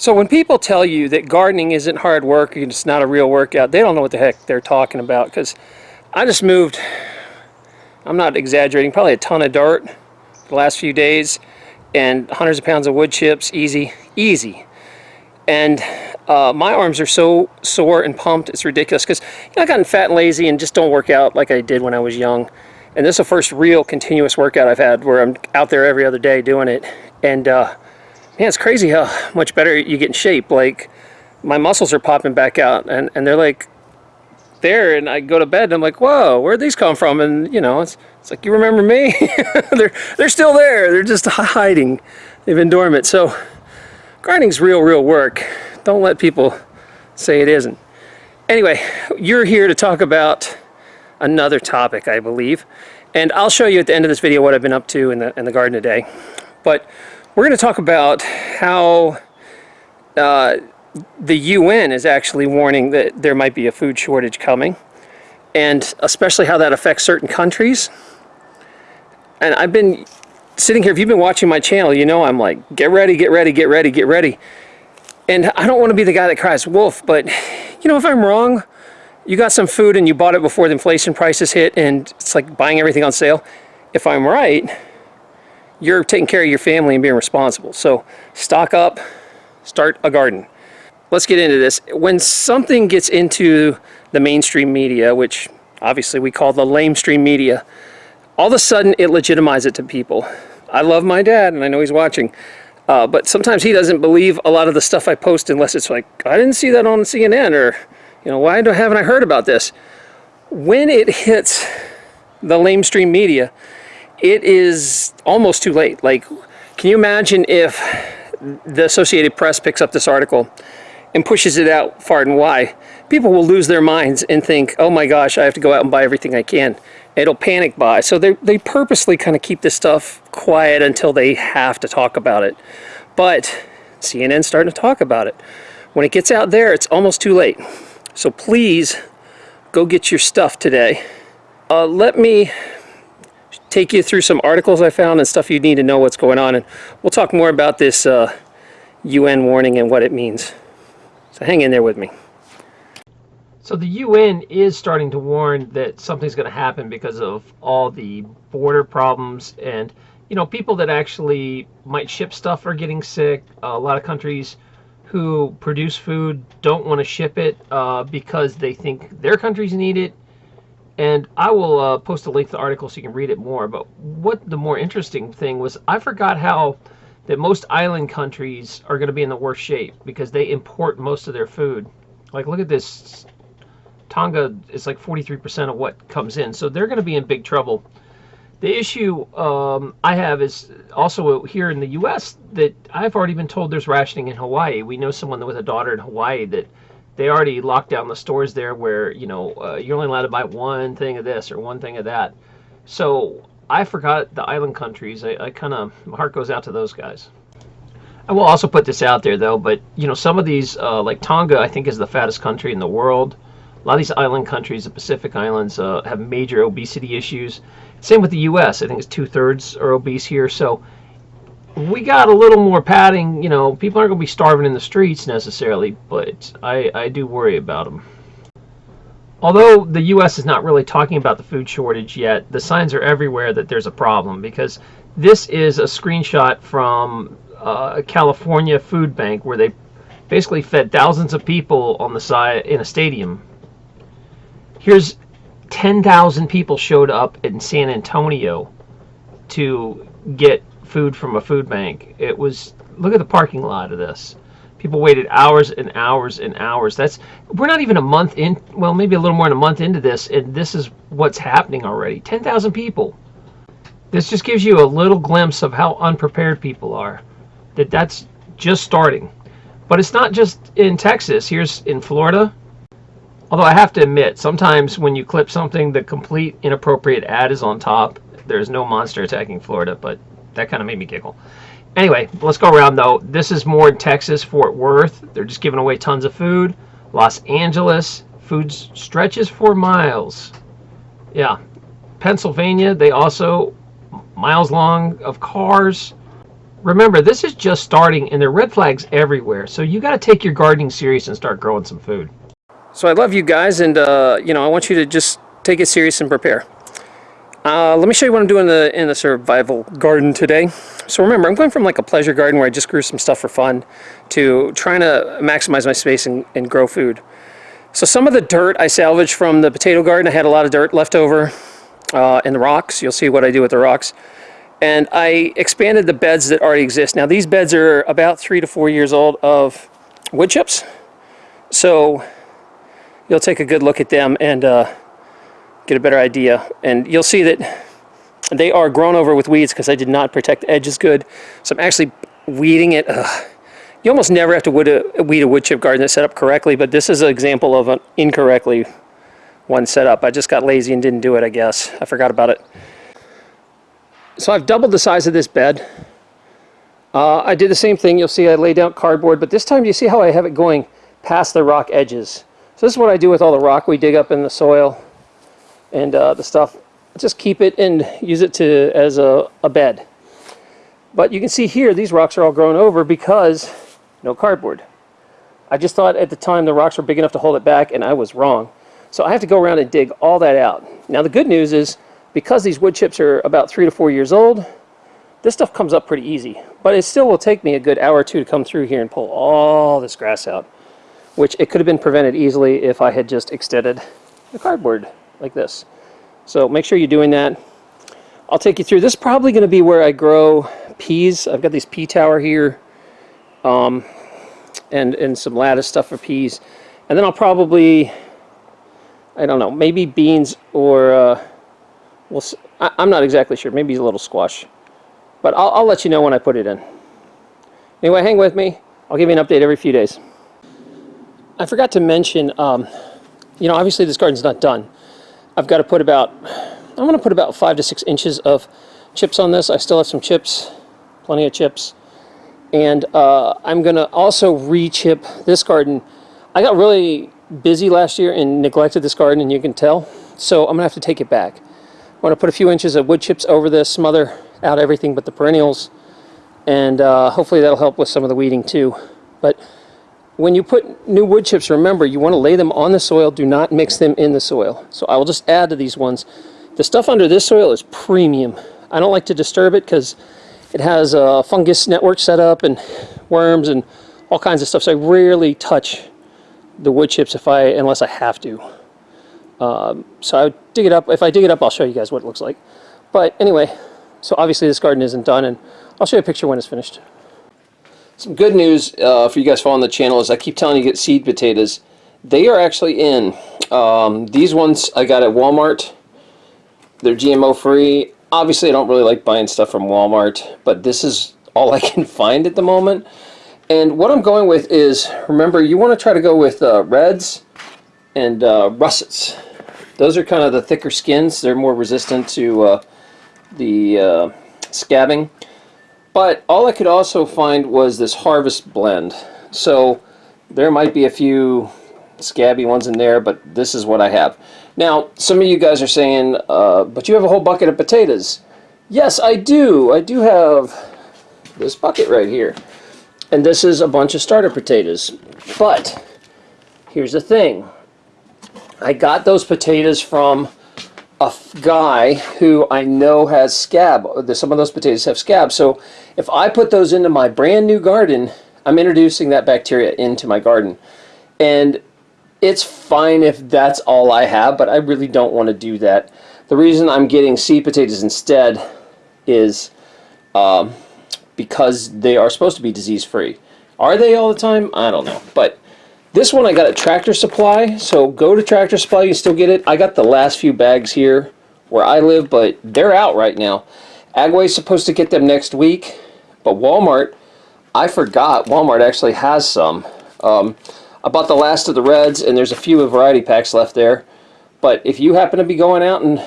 So when people tell you that gardening isn't hard work, and it's not a real workout, they don't know what the heck they're talking about because I just moved, I'm not exaggerating, probably a ton of dirt the last few days and hundreds of pounds of wood chips, easy, easy. And uh, my arms are so sore and pumped, it's ridiculous because you know, I've gotten fat and lazy and just don't work out like I did when I was young. And this is the first real continuous workout I've had where I'm out there every other day doing it. And uh, Man, it's crazy how much better you get in shape. Like, my muscles are popping back out, and, and they're like there, and I go to bed, and I'm like, whoa, where'd these come from? And, you know, it's, it's like, you remember me? they're, they're still there. They're just hiding. They've been dormant. So, grinding's real, real work. Don't let people say it isn't. Anyway, you're here to talk about another topic, I believe. And I'll show you at the end of this video what I've been up to in the, in the garden today. But we're going to talk about how uh, the UN is actually warning that there might be a food shortage coming, and especially how that affects certain countries. And I've been sitting here, if you've been watching my channel, you know I'm like, get ready, get ready, get ready, get ready. And I don't want to be the guy that cries wolf, but you know, if I'm wrong, you got some food and you bought it before the inflation prices hit and it's like buying everything on sale. If I'm right, you're taking care of your family and being responsible. So stock up, start a garden. Let's get into this. When something gets into the mainstream media, which obviously we call the lamestream media, all of a sudden it legitimizes it to people. I love my dad and I know he's watching. Uh, but sometimes he doesn't believe a lot of the stuff I post unless it's like, I didn't see that on CNN or, you know, why haven't I heard about this? When it hits the lamestream media, it is almost too late. Like, can you imagine if the Associated Press picks up this article and pushes it out far and wide? People will lose their minds and think, oh my gosh, I have to go out and buy everything I can. It'll panic buy. So they, they purposely kind of keep this stuff quiet until they have to talk about it. But CNN's starting to talk about it. When it gets out there, it's almost too late. So please go get your stuff today. Uh, let me take you through some articles I found and stuff you need to know what's going on. And we'll talk more about this uh, UN warning and what it means. So hang in there with me. So the UN is starting to warn that something's going to happen because of all the border problems and you know people that actually might ship stuff are getting sick. Uh, a lot of countries who produce food don't want to ship it uh, because they think their countries need it and I will uh, post a link to the article so you can read it more. But what the more interesting thing was, I forgot how that most island countries are going to be in the worst shape because they import most of their food. Like, look at this. Tonga is like 43% of what comes in. So they're going to be in big trouble. The issue um, I have is also here in the U.S. that I've already been told there's rationing in Hawaii. We know someone with a daughter in Hawaii that they already locked down the stores there where you know uh, you're only allowed to buy one thing of this or one thing of that. So I forgot the island countries. I, I kind of my heart goes out to those guys. I will also put this out there though, but you know some of these uh, like Tonga I think is the fattest country in the world. A lot of these island countries, the Pacific Islands, uh, have major obesity issues. Same with the U.S. I think it's two thirds are obese here. So we got a little more padding. You know, people aren't going to be starving in the streets necessarily, but I, I do worry about them. Although the U.S. is not really talking about the food shortage yet, the signs are everywhere that there's a problem because this is a screenshot from uh, a California food bank where they basically fed thousands of people on the side in a stadium. Here's 10,000 people showed up in San Antonio to get food from a food bank. It was look at the parking lot of this. People waited hours and hours and hours. That's we're not even a month in. Well, maybe a little more than a month into this, and this is what's happening already. Ten thousand people. This just gives you a little glimpse of how unprepared people are. That that's just starting. But it's not just in Texas. Here's in Florida. Although I have to admit, sometimes when you clip something, the complete inappropriate ad is on top. There's no monster attacking Florida, but that kind of made me giggle. Anyway, let's go around though. This is more in Texas, Fort Worth. They're just giving away tons of food. Los Angeles, food stretches for miles. Yeah. Pennsylvania, they also miles long of cars. remember, this is just starting and there are red flags everywhere. So you got to take your gardening serious and start growing some food. So I love you guys and, uh, you know, I want you to just take it serious and prepare. Uh, let me show you what I'm doing in the, in the survival garden today. So remember, I'm going from like a pleasure garden where I just grew some stuff for fun to trying to maximize my space and, and grow food. So some of the dirt I salvaged from the potato garden. I had a lot of dirt left over uh, in the rocks. You'll see what I do with the rocks. And I expanded the beds that already exist. Now these beds are about three to four years old of wood chips. So you'll take a good look at them and uh, get a better idea. And you'll see that they are grown over with weeds because I did not protect the edges good. So I'm actually weeding it. Ugh. You almost never have to weed a, weed a wood chip garden that's set up correctly, but this is an example of an incorrectly one set up. I just got lazy and didn't do it, I guess. I forgot about it. So I've doubled the size of this bed. Uh, I did the same thing. You'll see I laid out cardboard, but this time you see how I have it going past the rock edges. So this is what I do with all the rock we dig up in the soil and uh, the stuff. Just keep it and use it to as a, a bed. But you can see here, these rocks are all grown over because no cardboard. I just thought at the time the rocks were big enough to hold it back, and I was wrong. So I have to go around and dig all that out. Now the good news is, because these wood chips are about three to four years old, this stuff comes up pretty easy. But it still will take me a good hour or two to come through here and pull all this grass out, which it could have been prevented easily if I had just extended the cardboard like this. So make sure you're doing that. I'll take you through. This is probably going to be where I grow peas. I've got these pea tower here um, and, and some lattice stuff for peas. And then I'll probably, I don't know, maybe beans or, uh, we'll, I, am not exactly sure, maybe a little squash. But I'll, I'll let you know when I put it in. Anyway, hang with me. I'll give you an update every few days. I forgot to mention, um, you know, obviously this garden's not done. I've got to put about, I'm going to put about five to six inches of chips on this. I still have some chips, plenty of chips. And uh, I'm going to also re-chip this garden. I got really busy last year and neglected this garden, and you can tell. So I'm going to have to take it back. I'm going to put a few inches of wood chips over this, smother out everything but the perennials, and uh, hopefully that'll help with some of the weeding too. But when you put new wood chips, remember you want to lay them on the soil, do not mix them in the soil. So I will just add to these ones. The stuff under this soil is premium. I don't like to disturb it because it has a fungus network set up and worms and all kinds of stuff. So I rarely touch the wood chips if I, unless I have to. Um, so I dig it up. If I dig it up, I'll show you guys what it looks like. But anyway, so obviously this garden isn't done, and I'll show you a picture when it's finished. Some good news uh, for you guys following the channel is I keep telling you get seed potatoes. They are actually in. Um, these ones I got at Walmart. They're GMO free obviously I don't really like buying stuff from Walmart, but this is all I can find at the moment. And what I'm going with is, remember, you want to try to go with uh, reds and uh, russets. Those are kind of the thicker skins. They're more resistant to uh, the uh, scabbing. But all I could also find was this harvest blend. So there might be a few scabby ones in there, but this is what I have. Now, some of you guys are saying, uh, but you have a whole bucket of potatoes. Yes, I do. I do have this bucket right here. And this is a bunch of starter potatoes. But, here's the thing. I got those potatoes from a guy who I know has scab. Some of those potatoes have scab. So if I put those into my brand new garden, I'm introducing that bacteria into my garden. And it's fine if that's all I have, but I really don't want to do that. The reason I'm getting seed potatoes instead is um, because they are supposed to be disease-free. Are they all the time? I don't know. But this one I got at Tractor Supply, so go to Tractor Supply, you still get it. I got the last few bags here where I live, but they're out right now. Agway's supposed to get them next week, but Walmart, I forgot Walmart actually has some. Um, I bought the last of the reds, and there's a few of variety packs left there. But if you happen to be going out and,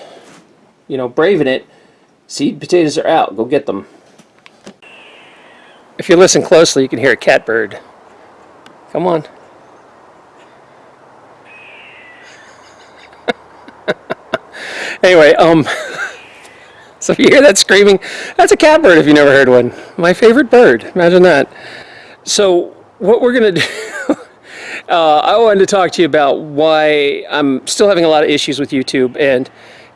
you know, braving it, seed potatoes are out. Go get them. If you listen closely, you can hear a catbird. Come on. Anyway, um, so if you hear that screaming, that's a catbird if you never heard one. My favorite bird. Imagine that. So what we're going to do, uh, I wanted to talk to you about why I'm still having a lot of issues with YouTube. And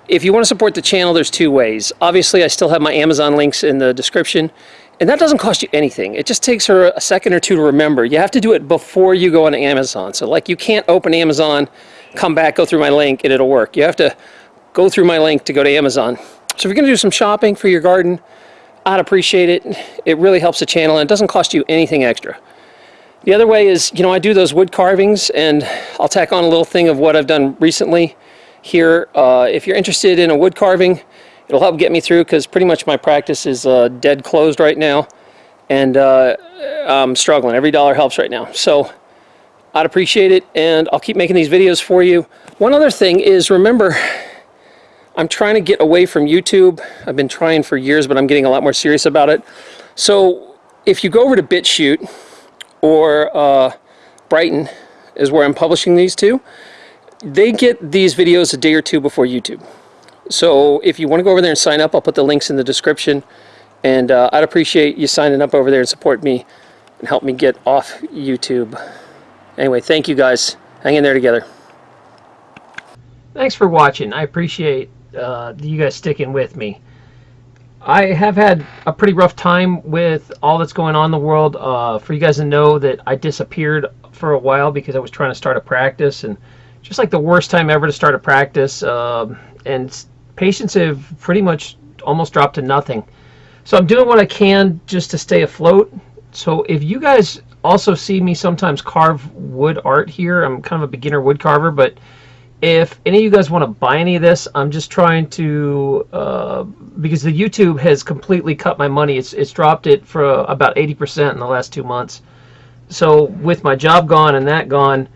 if you want to support the channel, there's two ways. Obviously, I still have my Amazon links in the description. And that doesn't cost you anything. It just takes her a second or two to remember. You have to do it before you go on Amazon. So like you can't open Amazon, come back, go through my link, and it'll work. You have to go through my link to go to Amazon. So if you're going to do some shopping for your garden, I'd appreciate it. It really helps the channel and it doesn't cost you anything extra. The other way is, you know, I do those wood carvings and I'll tack on a little thing of what I've done recently here. Uh, if you're interested in a wood carving, it'll help get me through because pretty much my practice is uh, dead closed right now and uh, I'm struggling. Every dollar helps right now. So I'd appreciate it and I'll keep making these videos for you. One other thing is remember I'm trying to get away from YouTube. I've been trying for years but I'm getting a lot more serious about it. So if you go over to BitChute or uh, Brighteon is where I'm publishing these two, they get these videos a day or two before YouTube. So if you want to go over there and sign up, I'll put the links in the description. And uh, I'd appreciate you signing up over there and support me and help me get off YouTube. Anyway, thank you guys. Hang in there together. Thanks for watching. I appreciate uh, you guys sticking with me. I have had a pretty rough time with all that's going on in the world. Uh, for you guys to know that I disappeared for a while because I was trying to start a practice and just like the worst time ever to start a practice. Uh, and patients have pretty much almost dropped to nothing. So I'm doing what I can just to stay afloat. So if you guys also see me sometimes carve wood art here, I'm kind of a beginner wood carver, but if any of you guys want to buy any of this, I'm just trying to, uh, because the YouTube has completely cut my money. It's, it's dropped it for about 80% in the last two months. So with my job gone and that gone,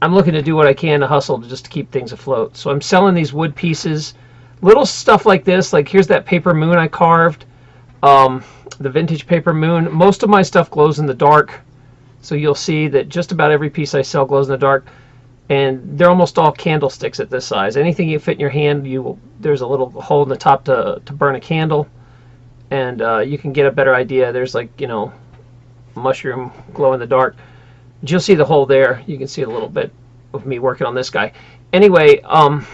I'm looking to do what I can to hustle to just to keep things afloat. So I'm selling these wood pieces little stuff like this like here's that paper moon I carved um, the vintage paper moon most of my stuff glows in the dark so you'll see that just about every piece I sell glows in the dark and they're almost all candlesticks at this size. Anything you fit in your hand you there's a little hole in the top to, to burn a candle. And uh, you can get a better idea. There's like you know mushroom glow in the dark. You'll see the hole there. You can see a little bit of me working on this guy. Anyway um,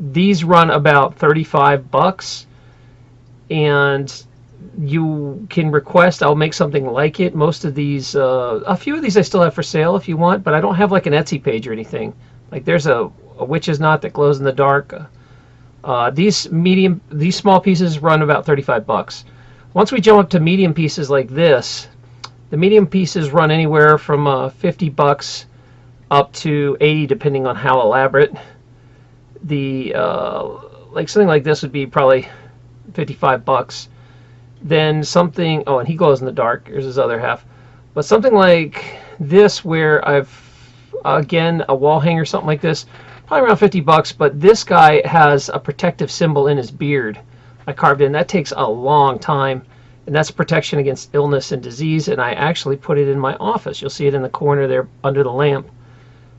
these run about 35 bucks. And you can request I'll make something like it. Most of these uh, a few of these I still have for sale if you want but I don't have like an Etsy page or anything. Like there's a, a witch's knot that glows in the dark. Uh, these medium these small pieces run about 35 bucks. Once we jump up to medium pieces like this the medium pieces run anywhere from uh, 50 bucks up to 80 depending on how elaborate. The uh, like something like this would be probably 55 bucks then something oh and he glows in the dark here's his other half but something like this where I've again a wall hanger something like this probably around 50 bucks but this guy has a protective symbol in his beard I carved in. That takes a long time and that's protection against illness and disease and I actually put it in my office. You'll see it in the corner there under the lamp.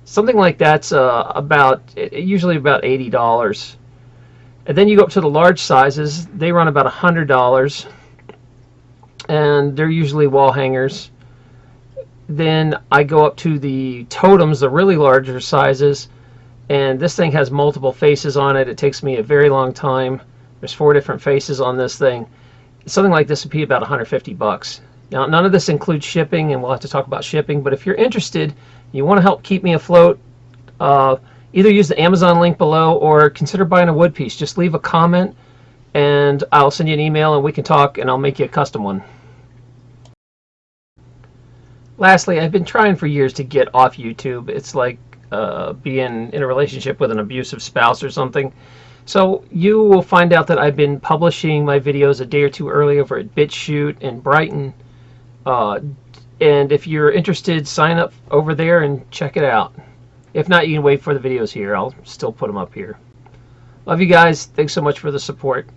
Something like that's uh, about usually about eighty dollars. And then you go up to the large sizes they run about a hundred dollars and they're usually wall hangers. Then I go up to the totems the really larger sizes and this thing has multiple faces on it. It takes me a very long time. There's four different faces on this thing. Something like this would be about 150 bucks. Now none of this includes shipping and we'll have to talk about shipping but if you're interested you want to help keep me afloat, uh, either use the Amazon link below or consider buying a wood piece. Just leave a comment and I'll send you an email and we can talk and I'll make you a custom one. Lastly, I've been trying for years to get off YouTube. It's like uh, being in a relationship with an abusive spouse or something. So you will find out that I've been publishing my videos a day or two early over at BitChute and Brighteon. Uh, and if you're interested, sign up over there and check it out. If not, you can wait for the videos here. I'll still put them up here. Love you guys. Thanks so much for the support.